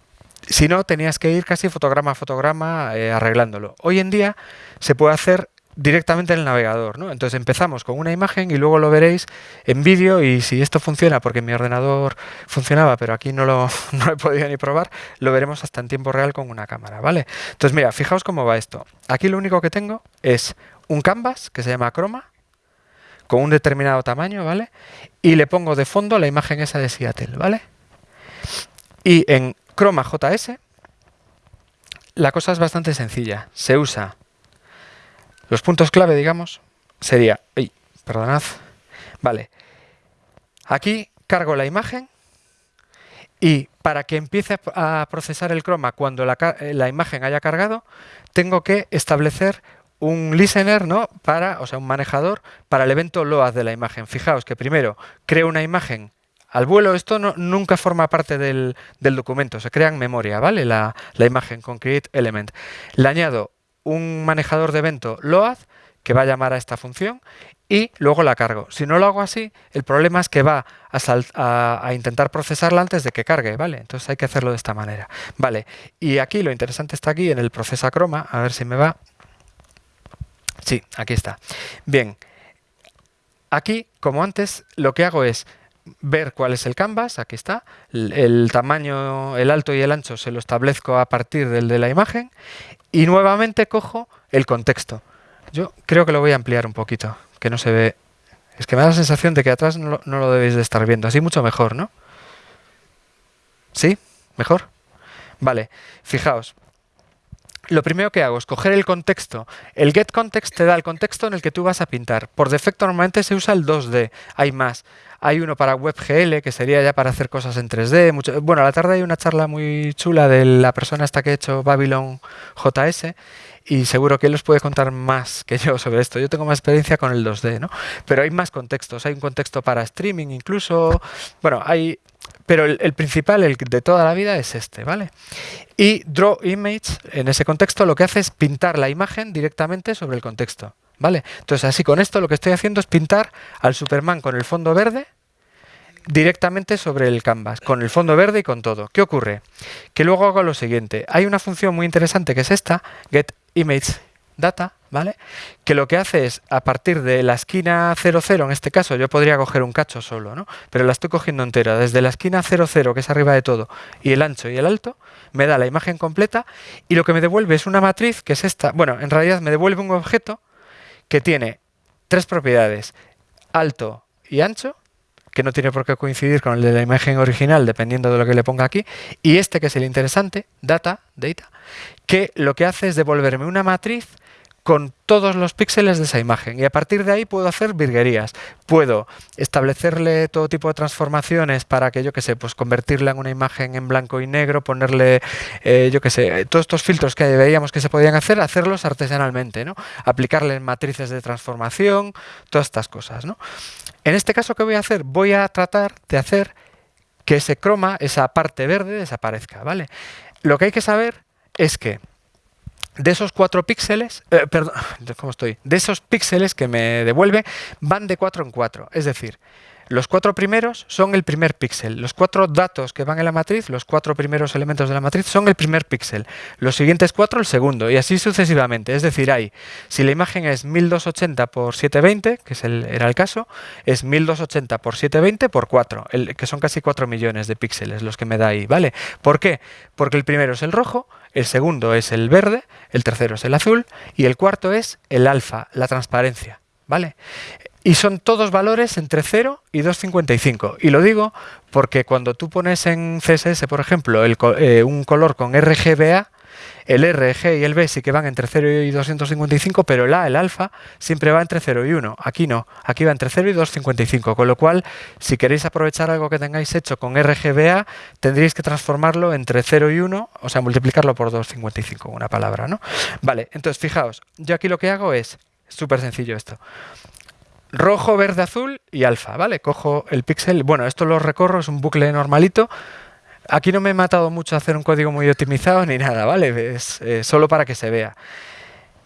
si no, tenías que ir casi fotograma a fotograma eh, arreglándolo. Hoy en día se puede hacer directamente en el navegador. ¿no? Entonces empezamos con una imagen y luego lo veréis en vídeo y si esto funciona, porque mi ordenador funcionaba, pero aquí no lo, he podido ni probar, lo veremos hasta en tiempo real con una cámara. ¿vale? Entonces mira, fijaos cómo va esto. Aquí lo único que tengo es un canvas que se llama Chroma, con un determinado tamaño, ¿vale? Y le pongo de fondo la imagen esa de Seattle, ¿vale? Y en Chroma JS, la cosa es bastante sencilla. Se usa los puntos clave, digamos, sería... Ay, perdonad. Vale. Aquí cargo la imagen y para que empiece a procesar el croma cuando la, imagen haya cargado, tengo que establecer un listener, ¿no? Para, o sea, un manejador para el evento LOAD de la imagen. Fijaos que primero creo una imagen al vuelo. Esto no, nunca forma parte del, del, documento, se crea en memoria, ¿vale? La, la imagen con create element. Le añado un manejador de evento load que va a llamar a esta función y luego la cargo. Si no lo hago así, el problema es que va a, a, a, intentar procesarla antes de que cargue, ¿vale? Entonces hay que hacerlo de esta manera. Vale, y aquí lo interesante está aquí en el procesa croma, a ver si me va. Sí, aquí está. Bien, aquí, como antes, lo que hago es ver cuál es el canvas, aquí está, el, tamaño, el alto y el ancho se lo establezco a partir del de la imagen y nuevamente cojo el contexto. Yo creo que lo voy a ampliar un poquito, que no se ve... Es que me da la sensación de que atrás no no lo debéis de estar viendo, así mucho mejor, ¿no? ¿Sí? ¿Mejor? Vale, fijaos, lo primero que hago es coger el contexto. El getContext te da el contexto en el que tú vas a pintar. Por defecto normalmente se usa el 2D, hay más. Hay uno para WebGL, que sería ya para hacer cosas en 3D. Mucho... Bueno, a la tarde hay una charla muy chula de la persona esta que ha hecho Babylon JS y seguro que él os puede contar más que yo sobre esto. Yo tengo más experiencia con el 2D, ¿no? Pero hay más contextos. Hay un contexto para streaming incluso. Bueno, hay pero el, principal, el de toda la vida, es este, ¿vale? Y Draw Image, en ese contexto, lo que hace es pintar la imagen directamente sobre el contexto, ¿vale? Entonces, así con esto lo que estoy haciendo es pintar al Superman con el fondo verde directamente sobre el canvas, con el fondo verde y con todo. ¿Qué ocurre? Que luego hago lo siguiente. Hay una función muy interesante que es esta, get image data, ¿vale? Que lo que hace es, a partir de la esquina 00, en este caso yo podría coger un cacho solo, ¿no? Pero la estoy cogiendo entera, desde la esquina 00, que es arriba de todo, y el ancho y el alto, me da la imagen completa, y lo que me devuelve es una matriz, que es esta, bueno, en realidad me devuelve un objeto que tiene tres propiedades, alto y ancho, que no tiene por qué coincidir con el de la imagen original, dependiendo de lo que le ponga aquí, y este que es el interesante, data, data, que lo que hace es devolverme una matriz con todos los píxeles de esa imagen y a partir de ahí puedo hacer virguerías. Puedo establecerle todo tipo de transformaciones para que, yo que sé, pues convertirla en una imagen en blanco y negro, ponerle, eh, yo que sé, todos estos filtros que veíamos que se podían hacer, hacerlos artesanalmente, ¿no? Aplicarle matrices de transformación, todas estas cosas, ¿no? En este caso, ¿qué voy a hacer? Voy a tratar de hacer que ese croma, esa parte verde, desaparezca, ¿vale? Lo que hay que saber es que de esos cuatro píxeles, eh, perdón, ¿cómo estoy? De esos píxeles que me devuelve, van de 4 en 4. Es decir, Los cuatro primeros son el primer píxel. Los cuatro datos que van en la matriz, los cuatro primeros elementos de la matriz, son el primer píxel. Los siguientes cuatro, el segundo. Y así sucesivamente. Es decir, hay, si la imagen es 1280 por 720, que es el, era el caso, es 1280 por 720 por 4, el, que son casi 4 millones de píxeles los que me da ahí. ¿vale? ¿Por qué? Porque el primero es el rojo, el segundo es el verde, el tercero es el azul y el cuarto es el alfa, la transparencia. ¿Vale? Y son todos valores entre 0 y 255. Y lo digo porque cuando tú pones en CSS, por ejemplo, eh, un color con RGBA, el R, G y el B sí que van entre 0 y 255, pero el A, el alfa, siempre va entre 0 y 1. Aquí no, aquí va entre 0 y 255. Con lo cual, si queréis aprovechar algo que tengáis hecho con RGBA, tendríais que transformarlo entre 0 y 1, o sea, multiplicarlo por 255, una palabra, ¿no? Vale, entonces fijaos, yo aquí lo que hago es, súper sencillo esto, rojo, verde, azul y alfa, ¿vale? Cojo el píxel, bueno, esto lo recorro, es un bucle normalito. Aquí no me he matado mucho a hacer un código muy optimizado ni nada, ¿vale? Es eh, solo para que se vea.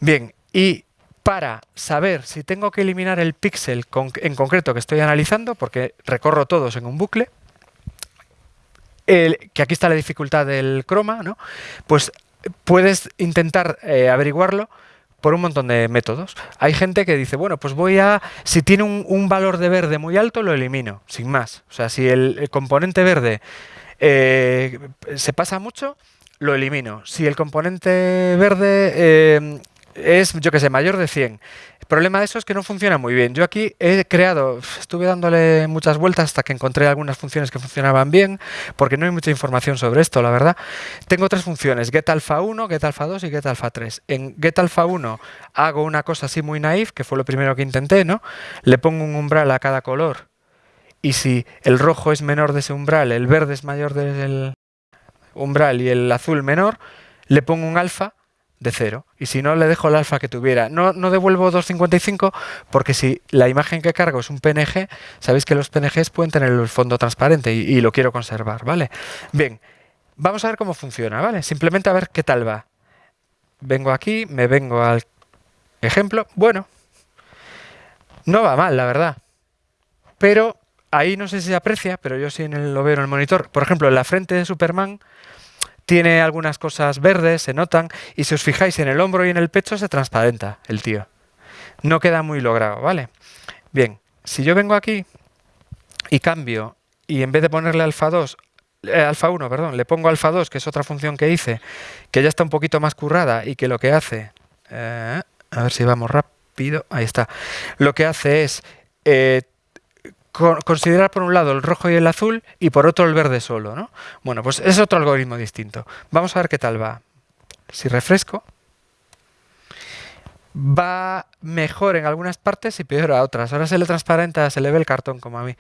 Bien, y para saber si tengo que eliminar el píxel en concreto que estoy analizando, porque recorro todos en un bucle, que aquí está la dificultad del croma, ¿no? Pues puedes intentar eh, averiguarlo por un montón de métodos. Hay gente que dice, bueno, pues voy a, si tiene un, valor de verde muy alto, lo elimino, sin más. O sea, si el, componente verde eh, se pasa mucho, lo elimino. Si el componente verde eh, es, yo que sé, mayor de 100, problema de eso es que no funciona muy bien. Yo aquí he creado, estuve dándole muchas vueltas hasta que encontré algunas funciones que funcionaban bien, porque no hay mucha información sobre esto, la verdad. Tengo tres funciones, getAlpha1, getAlpha2 y getAlpha3. En getAlpha1 hago una cosa así muy naif, que fue lo primero que intenté, ¿no? Le pongo un umbral a cada color y si el rojo es menor de ese umbral, el verde es mayor del umbral y el azul menor, le pongo un alfa de cero. Y si no, le dejo el alfa que tuviera. No, no devuelvo 255 porque si la imagen que cargo es un PNG, sabéis que los PNGs pueden tener el fondo transparente y, lo quiero conservar, ¿vale? Bien, vamos a ver cómo funciona, ¿vale? Simplemente a ver qué tal va. Vengo aquí, me vengo al ejemplo. Bueno, no va mal, la verdad. Pero ahí no sé si se aprecia, pero yo sí en el, lo veo en el monitor. Por ejemplo, en la frente de Superman tiene algunas cosas verdes, se notan, y si os fijáis en el hombro y en el pecho se transparenta el tío. No queda muy logrado, ¿vale? Bien, si yo vengo aquí y cambio, y en vez de ponerle alfa 2, eh, alfa 1, perdón, le pongo alfa 2, que es otra función que hice, que ya está un poquito más currada y que lo que hace, eh, a ver si vamos rápido, ahí está, lo que hace es eh, considerar por un lado el rojo y el azul y por otro el verde solo, ¿no? Bueno, pues es otro algoritmo distinto. Vamos a ver qué tal va. Si refresco, va mejor en algunas partes y peor a otras. Ahora se le transparenta, se le ve el cartón como a mí.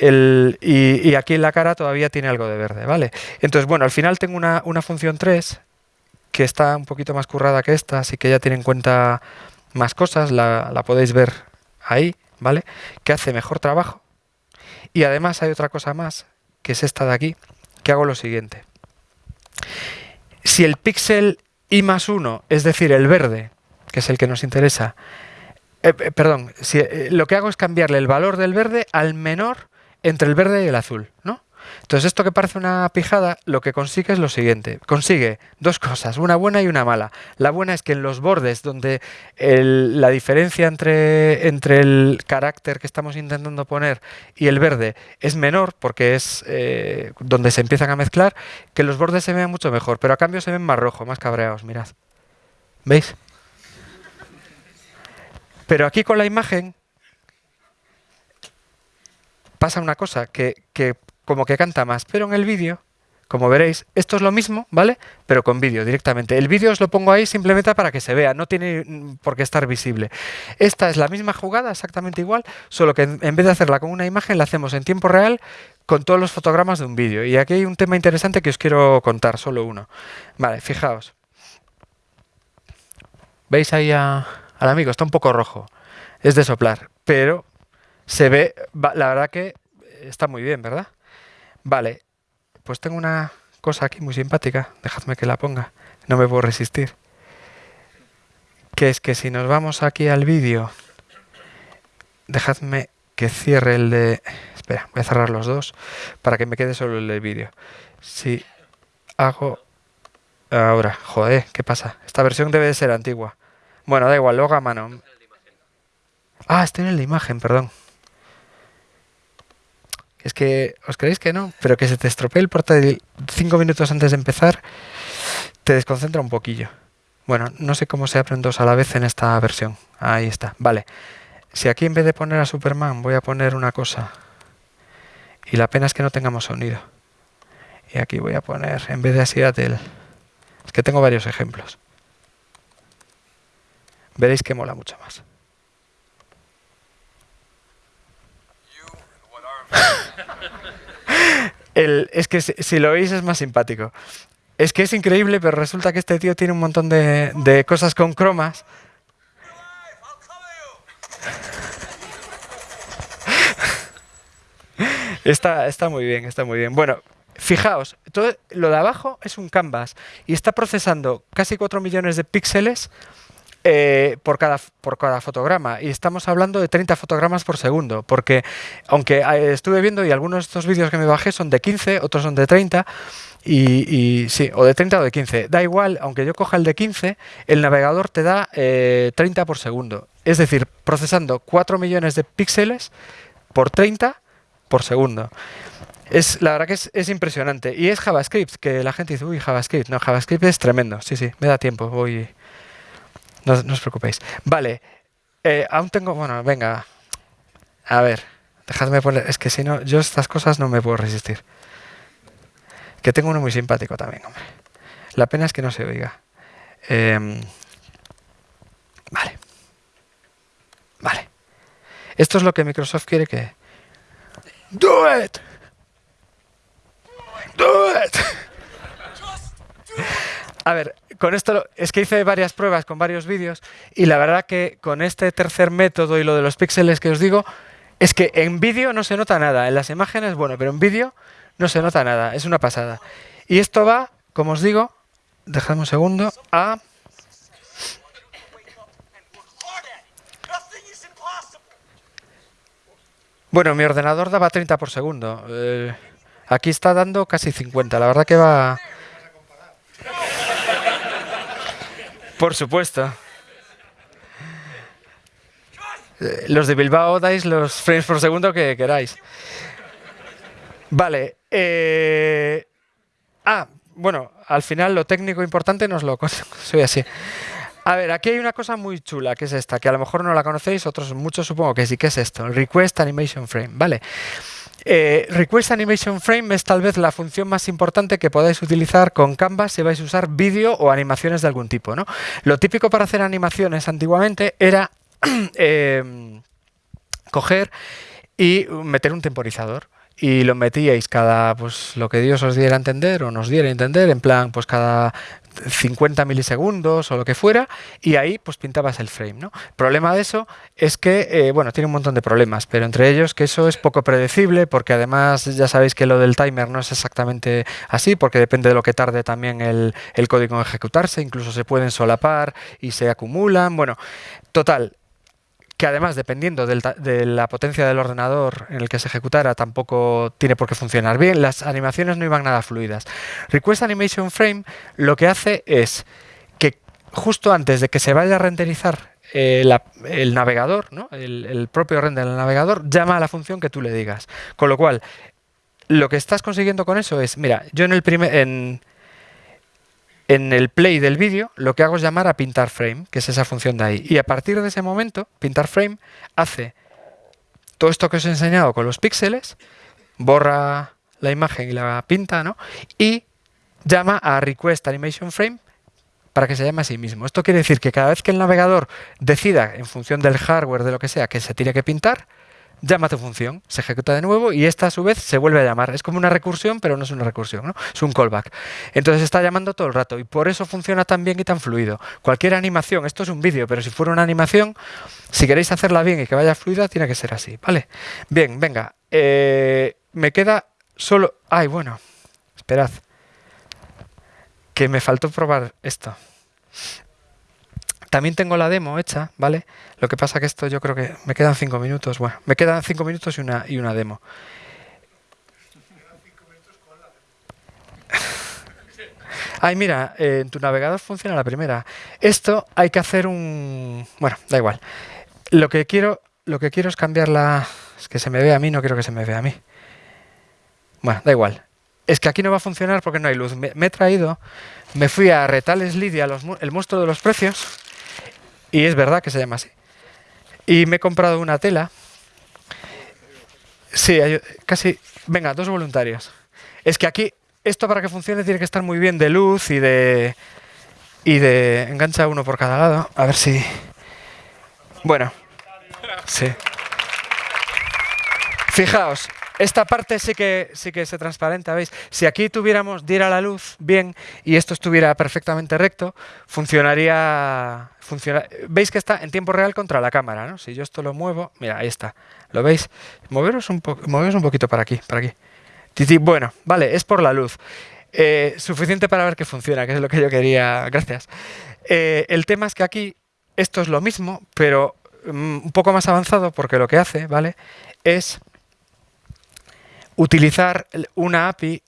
y, aquí en la cara todavía tiene algo de verde, ¿vale? Entonces, bueno, al final tengo una, función 3 que está un poquito más currada que esta, así que ya tiene en cuenta más cosas, la, la podéis ver ahí. ¿Vale? Que hace mejor trabajo. Y además hay otra cosa más, que es esta de aquí, que hago lo siguiente. Si el píxel I más 1, es decir, el verde, que es el que nos interesa, eh, eh, perdón, si, eh, lo que hago es cambiarle el valor del verde al menor entre el verde y el azul, ¿no? Entonces, esto que parece una pijada, lo que consigue es lo siguiente. Consigue dos cosas, una buena y una mala. La buena es que en los bordes donde la diferencia entre, el carácter que estamos intentando poner y el verde es menor, porque es eh, donde se empiezan a mezclar, que los bordes se vean mucho mejor, pero a cambio se ven más rojos, más cabreados, mirad. ¿Veis? Pero aquí con la imagen pasa una cosa, que, que como que canta más. Pero en el vídeo, como veréis, esto es lo mismo, ¿vale? Pero con vídeo directamente. El vídeo os lo pongo ahí simplemente para que se vea, no tiene mm, por qué estar visible. Esta es la misma jugada, exactamente igual, solo que en vez de hacerla con una imagen, la hacemos en tiempo real con todos los fotogramas de un vídeo. Y aquí hay un tema interesante que os quiero contar, solo uno. Vale, fijaos. ¿Veis ahí al amigo? Está un poco rojo. Es de soplar, pero se ve, la verdad que está muy bien, ¿verdad? Vale, pues tengo una cosa aquí muy simpática, dejadme que la ponga, no me puedo resistir. Que es que si nos vamos aquí al vídeo, dejadme que cierre el de... Espera, voy a cerrar los dos para que me quede solo el del vídeo. Si hago... Ahora, joder, ¿qué pasa? Esta versión debe de ser antigua. Bueno, da igual, luego a mano. Ah, estoy en la imagen, perdón. Es que, ¿os creéis que no? Pero que se te estropee el portátil cinco minutos antes de empezar, te desconcentra un poquillo. Bueno, no sé cómo se abren dos a la vez en esta versión. Ahí está, vale. Si aquí en vez de poner a Superman voy a poner una cosa, y la pena es que no tengamos sonido. Y aquí voy a poner, en vez de a Seattle, es que tengo varios ejemplos. Veréis que mola mucho más. Es que si, lo oís es más simpático. Es que es increíble, pero resulta que este tío tiene un montón de, cosas con cromas. Está, está muy bien, está muy bien. Bueno, fijaos, todo lo de abajo es un canvas y está procesando casi 4 millones de píxeles eh, por, cada, por cada fotograma. Y estamos hablando de 30 fotogramas por segundo, porque aunque eh, estuve viendo y algunos de estos vídeos que me bajé son de 15, otros son de 30, y, sí, o de 30 o de 15. Da igual, aunque yo coja el de 15, el navegador te da eh, 30 por segundo. Es decir, procesando 4 millones de píxeles por 30 por segundo. Es, la verdad que es, es, impresionante. Y es JavaScript, que la gente dice, uy, JavaScript. No, JavaScript es tremendo. Sí, sí, me da tiempo. Voy. No, os preocupéis. Vale. Eh, aún tengo. Bueno, venga. A ver. Dejadme poner. Es que si no, yo estas cosas no me puedo resistir. Que tengo uno muy simpático también, hombre. La pena es que no se oiga. Eh, vale. Vale. Esto es lo que Microsoft quiere que. Do it! Do it! A ver, con esto es que hice varias pruebas con varios vídeos y la verdad que con este tercer método y lo de los píxeles que os digo, es que en vídeo no se nota nada. En las imágenes, bueno, pero en vídeo no se nota nada. Es una pasada. Y esto va, como os digo, dejadme un segundo, a... Bueno, mi ordenador daba 30 por segundo. Eh, aquí está dando casi 50. La verdad que va... Por supuesto. Eh, los de Bilbao dais los frames por segundo que queráis. Vale. Eh... Ah, bueno, al final lo técnico importante nos lo soy así. A ver, aquí hay una cosa muy chula, que es esta, que a lo mejor no la conocéis, otros muchos supongo que sí, que es esto, Request Animation Frame, ¿vale? Eh, Request Animation Frame es tal vez la función más importante que podáis utilizar con Canvas si vais a usar vídeo o animaciones de algún tipo, ¿no? Lo típico para hacer animaciones antiguamente era eh, coger y meter un temporizador y lo metíais cada, pues lo que Dios os diera a entender o nos diera a entender, en plan, pues cada 50 milisegundos o lo que fuera, y ahí pues pintabas el frame, ¿no? El problema de eso es que, eh, bueno, tiene un montón de problemas, pero entre ellos que eso es poco predecible, porque además ya sabéis que lo del timer no es exactamente así, porque depende de lo que tarde también el, el código en ejecutarse, incluso se pueden solapar y se acumulan, bueno, total, que además, dependiendo de la potencia del ordenador en el que se ejecutara, tampoco tiene por qué funcionar bien. Las animaciones no iban nada fluidas. Request Animation Frame lo que hace es que justo antes de que se vaya a renderizar eh, el navegador, ¿no? el, propio render del navegador, llama a la función que tú le digas. Con lo cual, lo que estás consiguiendo con eso es, mira, yo en el primer... en el play del vídeo lo que hago es llamar a pintar frame, que es esa función de ahí. Y a partir de ese momento, pintar frame hace todo esto que os he enseñado con los píxeles, borra la imagen y la pinta, ¿no? Y llama a request animation frame para que se llame a sí mismo. Esto quiere decir que cada vez que el navegador decida, en función del hardware, de lo que sea, que se tiene que pintar, llama tu función, se ejecuta de nuevo y esta a su vez se vuelve a llamar. Es como una recursión, pero no es una recursión, ¿no? es un callback. Entonces está llamando todo el rato y por eso funciona tan bien y tan fluido. Cualquier animación, esto es un vídeo, pero si fuera una animación, si queréis hacerla bien y que vaya fluida, tiene que ser así, ¿vale? Bien, venga, eh, me queda solo... Ay, bueno, esperad, que me faltó probar esto. También tengo la demo hecha, ¿vale? Lo que pasa que esto yo creo que me quedan cinco minutos. Bueno, me quedan cinco minutos y una, y una demo. Ay, mira, eh, en tu navegador funciona la primera. Esto hay que hacer un... Bueno, da igual. Lo que quiero, lo que quiero es cambiar la... Es que se me ve a mí, no quiero que se me vea a mí. Bueno, da igual. Es que aquí no va a funcionar porque no hay luz. Me, he traído, me fui a Retales Lidia, los el monstruo de los precios, y es verdad que se llama así. Y me he comprado una tela. Sí, casi... Venga, dos voluntarios. Es que aquí, esto para que funcione tiene que estar muy bien de luz y de... Y de... Engancha uno por cada lado. A ver si... Bueno. Sí. Fijaos, esta parte sí que, sí que se transparenta, ¿veis? Si aquí tuviéramos, diera la luz bien y esto estuviera perfectamente recto, funcionaría... funciona- ¿Veis que está en tiempo real contra la cámara, ¿no? Si yo esto lo muevo, mira, ahí está. ¿Lo veis? Moveros un, po- moveros un poquito para aquí, para aquí. Bueno, vale, es por la luz. Eh, suficiente para ver que funciona, que es lo que yo quería. Gracias. Eh, el tema es que aquí esto es lo mismo, pero mm, un poco más avanzado, porque lo que hace, ¿vale? Es utilizar una API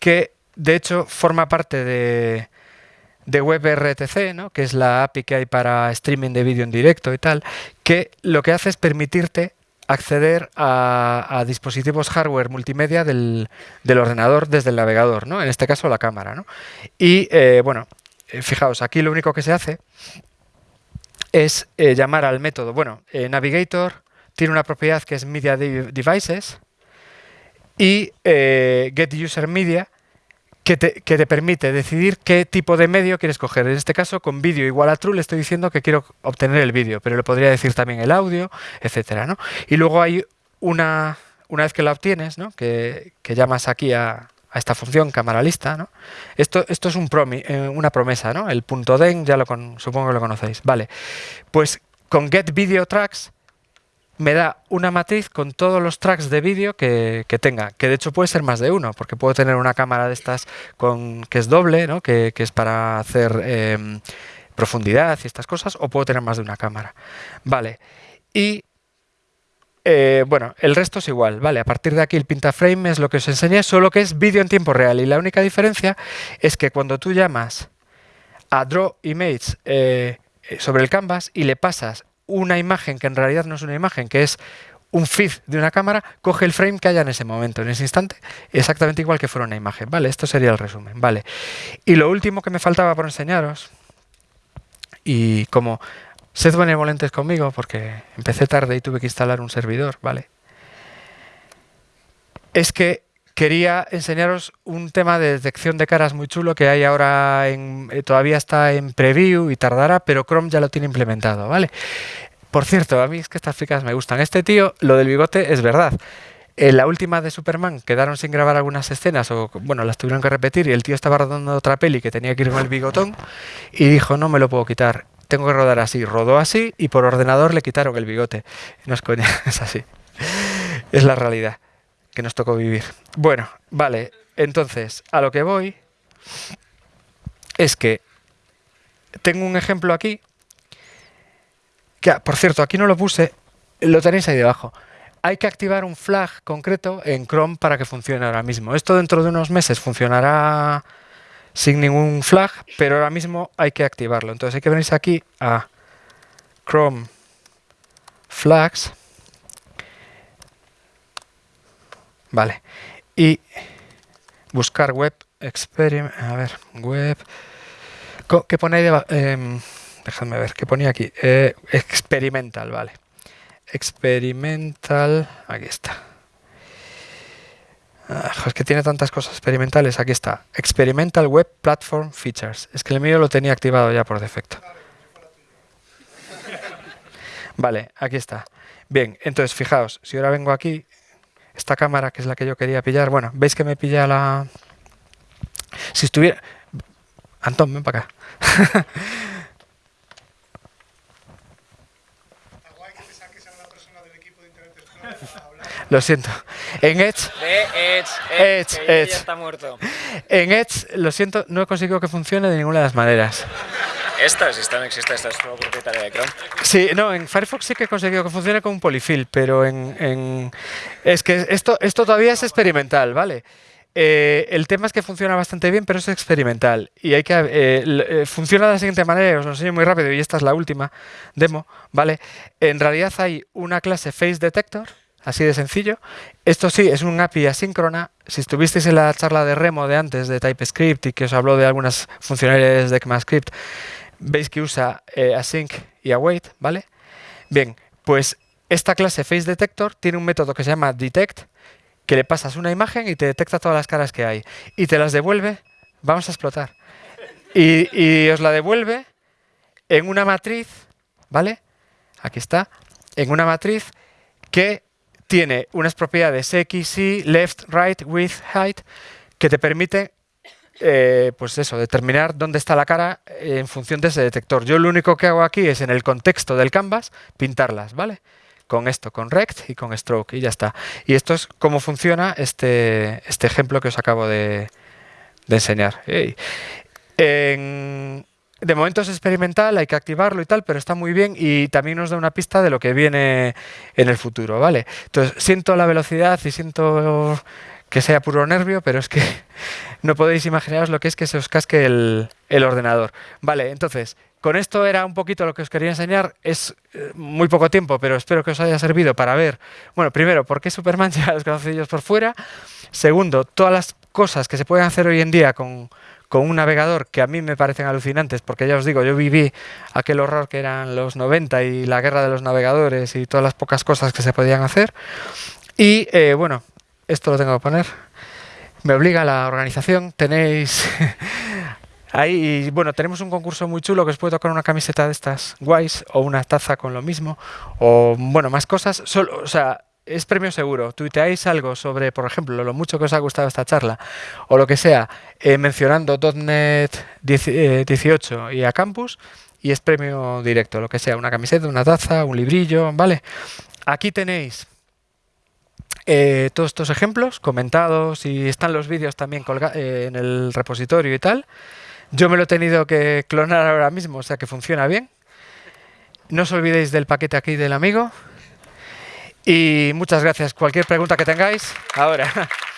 que, de hecho, forma parte de, de WebRTC, ¿no? que es la API que hay para streaming de vídeo en directo y tal, que lo que hace es permitirte acceder a, dispositivos hardware multimedia del, del ordenador desde el navegador, ¿no? En este caso la cámara, ¿no? Y eh, bueno, eh, fijaos, aquí lo único que se hace es eh, llamar al método. Bueno, Navigator tiene una propiedad que es Media Dev- Devices y eh, Get User Media que te, que te permite decidir qué tipo de medio quieres coger. En este caso, con vídeo igual a true, le estoy diciendo que quiero obtener el vídeo, pero le podría decir también el audio, etcétera, ¿no? Y luego hay una, una vez que la obtienes, ¿no? que, que llamas aquí a, a esta función cámara lista, ¿no? Esto, esto es un promi- eh, una promesa, ¿no? El punto den, ya lo con- supongo que lo conocéis. Vale. Pues con get video tracks me da una matriz con todos los tracks de vídeo que, que tenga, que de hecho puede ser más de uno, porque puedo tener una cámara de estas con, que es doble, ¿no? que, que es para hacer em, profundidad y estas cosas, o puedo tener más de una cámara. Vale. Y eh, bueno, el resto es igual, ¿vale? A partir de aquí el Pintaframe es lo que os enseñé, solo que es vídeo en tiempo real. Y la única diferencia es que cuando tú llamas a Draw Image eh, sobre el canvas y le pasas una imagen que en realidad no es una imagen, que es un feed de una cámara, coge el frame que haya en ese momento, en ese instante, exactamente igual que fuera una imagen, ¿vale? Esto sería el resumen, ¿vale? Y lo último que me faltaba por enseñaros, y como sed benevolentes conmigo, porque empecé tarde y tuve que instalar un servidor, ¿vale? Es que quería enseñaros un tema de detección de caras muy chulo que hay ahora en, eh, todavía está en preview y tardará, pero Chrome ya lo tiene implementado, ¿vale? Por cierto, a mí es que estas ficas me gustan. Este tío, lo del bigote es verdad. En la última de Superman quedaron sin grabar algunas escenas o bueno, las tuvieron que repetir y el tío estaba rodando otra peli que tenía que ir con el bigotón y dijo, "No me lo puedo quitar, tengo que rodar así." Rodó así y por ordenador le quitaron el bigote. No es coña, es así. Es la realidad que nos tocó vivir. Bueno, vale, entonces, a lo que voy es que tengo un ejemplo aquí, que, ah, por cierto, aquí no lo puse, lo tenéis ahí debajo. Hay que activar un flag concreto en Chrome para que funcione ahora mismo. Esto dentro de unos meses funcionará sin ningún flag, pero ahora mismo hay que activarlo. Entonces hay que venirse aquí a Chrome Flags. Vale. Y buscar web experiment. A ver, web. ¿Qué pone ahí debajo? Em, ver, ¿qué ponía aquí? Eh, experimental, vale. Experimental. Aquí está. Ah, es que tiene tantas cosas experimentales. Aquí está. Experimental Web Platform Features. Es que el mío lo tenía activado ya por defecto. Vale, aquí está. Bien, entonces fijaos, si ahora vengo aquí, esta cámara que es la que yo quería pillar, bueno, ¿veis que me pilla la... Si estuviera... Antón, ven para acá. Está guay que te saques a una persona del equipo de Internet Explorer para hablar. Lo siento. En Edge, Edge, Edge, que Edge. ya está muerto. en Edge, lo siento, no he conseguido que funcione de ninguna de las maneras. Esta, si esta no existe, esta es solo propietaria de Chrome. Sí, no, en Firefox sí que he conseguido que funcione con un polyfill, pero en, es que esto, esto todavía es experimental, ¿vale? Eh, el tema es que funciona bastante bien, pero es experimental. Y hay que eh, eh, funciona de la siguiente manera, os lo enseño muy rápido, y esta es la última demo, ¿vale? En realidad hay una clase Face Detector, así de sencillo. Esto sí, es un API asíncrona. Si estuvisteis en la charla de Remo de antes de TypeScript y que os habló de algunas funcionalidades de ECMAScript, veis que usa eh, async y await, ¿vale? Bien, pues esta clase Face Detector tiene un método que se llama detect, que le pasas una imagen y te detecta todas las caras que hay. Y te las devuelve, vamos a explotar. Y, y os la devuelve en una matriz, ¿vale? Aquí está, en una matriz que tiene unas propiedades X, Y, left, right, width, height, que te permite eh, pues eso, determinar dónde está la cara eh, en función de ese detector. Yo lo único que hago aquí es en el contexto del canvas pintarlas, ¿vale? Con esto, con rect y con stroke y ya está. Y esto es cómo funciona este, este ejemplo que os acabo de, enseñar. De momento es experimental, hay que activarlo y tal, pero está muy bien y también nos da una pista de lo que viene en el futuro, ¿vale? Entonces, siento la velocidad y siento que sea puro nervio, pero es que no podéis imaginaros lo que es que se os casque el, ordenador. Vale, entonces, con esto era un poquito lo que os quería enseñar. Es eh, muy poco tiempo, pero espero que os haya servido para ver, bueno, primero, por qué Superman ya los calzoncillos por fuera. Segundo, todas las cosas que se pueden hacer hoy en día con, con un navegador que a mí me parecen alucinantes, porque ya os digo, yo viví aquel horror que eran los 90 y la guerra de los navegadores y todas las pocas cosas que se podían hacer. Y eh, bueno, esto lo tengo que poner. Me obliga la organización. Tenéis ahí, bueno, tenemos un concurso muy chulo que os puede tocar una camiseta de estas guays o una taza con lo mismo o bueno, más cosas. Solo, o sea, es premio seguro. Tuiteáis algo sobre, por ejemplo, lo mucho que os ha gustado esta charla o lo que sea, eh, mencionando .NET 10, eh, 18 y a Campus y es premio directo, lo que sea, una camiseta, una taza, un librillo, ¿vale? Aquí tenéis eh, todos estos ejemplos comentados y están los vídeos también eh, en el repositorio y tal. Yo me lo he tenido que clonar ahora mismo, o sea que funciona bien. No os olvidéis del paquete aquí del amigo. Y muchas gracias. Cualquier pregunta que tengáis, ahora.